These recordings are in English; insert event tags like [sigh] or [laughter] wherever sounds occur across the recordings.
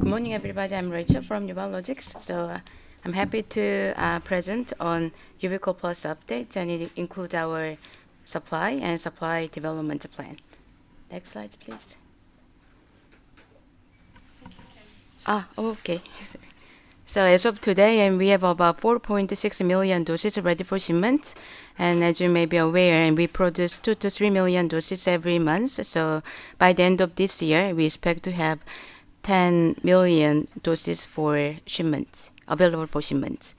Good morning, everybody. I'm Rachel from EuBiologics. So uh, I'm happy to uh, present on Euvichol Plus updates, and it includes our supply and supply development plan. Next slide, please. Ah, okay. [laughs] So as of today, and we have about 4.6 million doses ready for shipment. And as you may be aware, and we produce 2 to 3 million doses every month. So by the end of this year, we expect to have 10 million doses for shipments, available for shipments.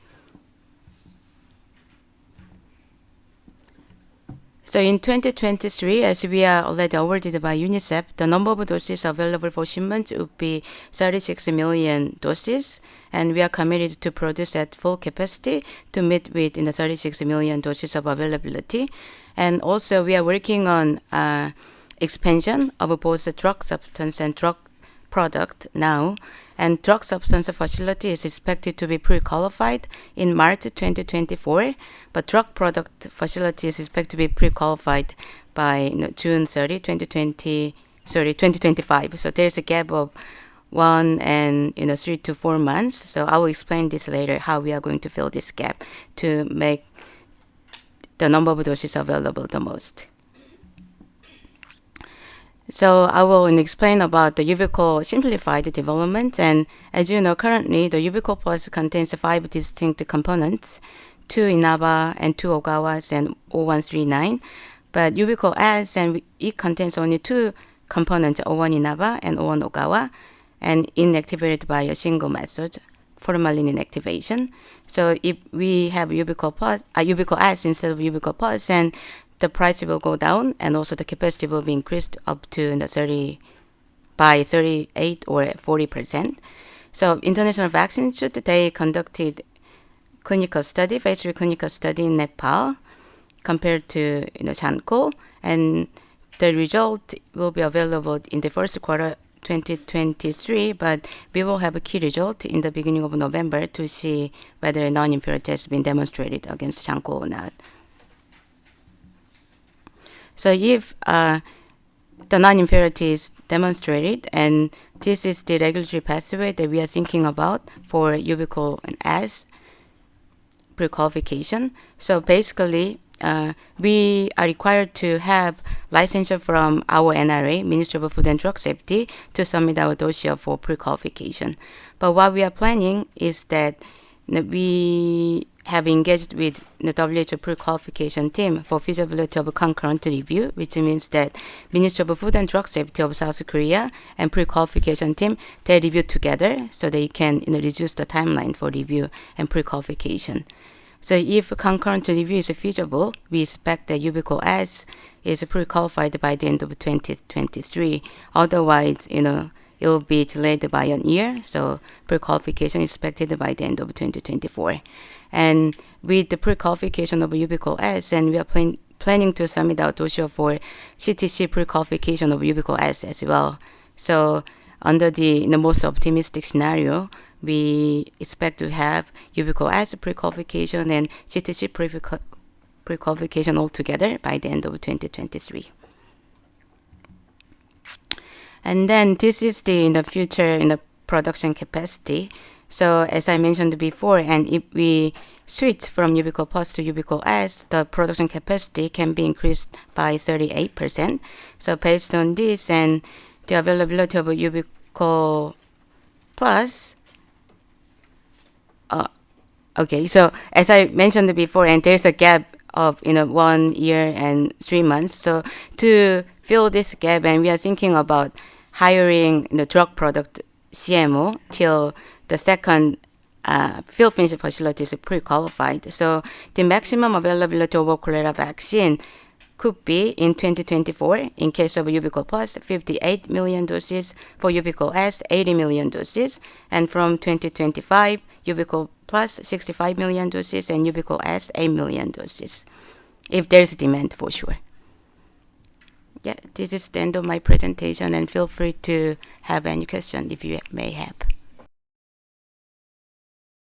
So in 2023, as we are already awarded by UNICEF, the number of doses available for shipment would be 36 million doses, and we are committed to produce at full capacity to meet with in the 36 million doses of availability. And also, we are working on uh, expansion of both the drug substance and drug product now, and drug substance facility is expected to be pre-qualified in March 2024, but drug product facility is expected to be pre-qualified by June 30, 2020, sorry, 2025. So there's a gap of one and you know three to four months. So I will explain this later how we are going to fill this gap to make the number of doses available the most. So I will explain about the Euvichol simplified development. And as you know, currently the Euvichol Plus contains five distinct components, two Inaba and two Ogawas and 0139. But Euvichol S and it contains only two components, 01 Inaba and 01 Ogawa, and inactivated by a single method, formalin inactivation. So if we have Euvichol Plus, uh, Euvichol S instead of Euvichol Plus, and the price will go down and also the capacity will be increased up to the 30 by 38 or 40 percent. So International Vaccine Institute they conducted clinical study, phase three clinical study in Nepal compared to you know Shanchol, and the result will be available in the first quarter 2023, but we will have a key result in the beginning of November to see whether non-inferiority has been demonstrated against Shanchol or not. So if uh, the non-inferiority is demonstrated, and this is the regulatory pathway that we are thinking about for and S pre-qualification. So basically, uh, we are required to have licensure from our NRA, Ministry of Food and Drug Safety, to submit our dossier for pre-qualification. But what we are planning is that we have engaged with the WHO pre-qualification team for feasibility of concurrent review, which means that Ministry of Food and Drug Safety of South Korea and pre-qualification team, they review together so they can you know, reduce the timeline for review and pre-qualification. So if concurrent review is feasible, we expect that Euvichol S is pre-qualified by the end of 2023. Otherwise, you know, it will be delayed by a year. So pre-qualification is expected by the end of 2024. And with the pre-qualification of Euvichol S, and we are plan planning to submit our dossier for CTC pre-qualification of Euvichol S as well. So under the, the most optimistic scenario, we expect to have Euvichol S pre-qualification and CTC pre-qualification altogether by the end of 2023. And then this is the in the future in the production capacity. So as I mentioned before, and if we switch from Euvichol Plus to Euvichol S, the production capacity can be increased by 38%. So based on this and the availability of Euvichol Plus, uh, okay, so as I mentioned before, and there's a gap of you know one year and three months. So to fill this gap, and we are thinking about hiring the drug product CMO till the second uh, fill finish facility is pre-qualified. So the maximum availability of cholera vaccine could be in 2024 in case of Euvichol Plus 58 million doses, for Euvichol S 80 million doses, and from 2025 Euvichol Plus 65 million doses and Euvichol S 8 million doses, if there's demand for sure yeah, this is the end of my presentation and feel free to have any question if you may have.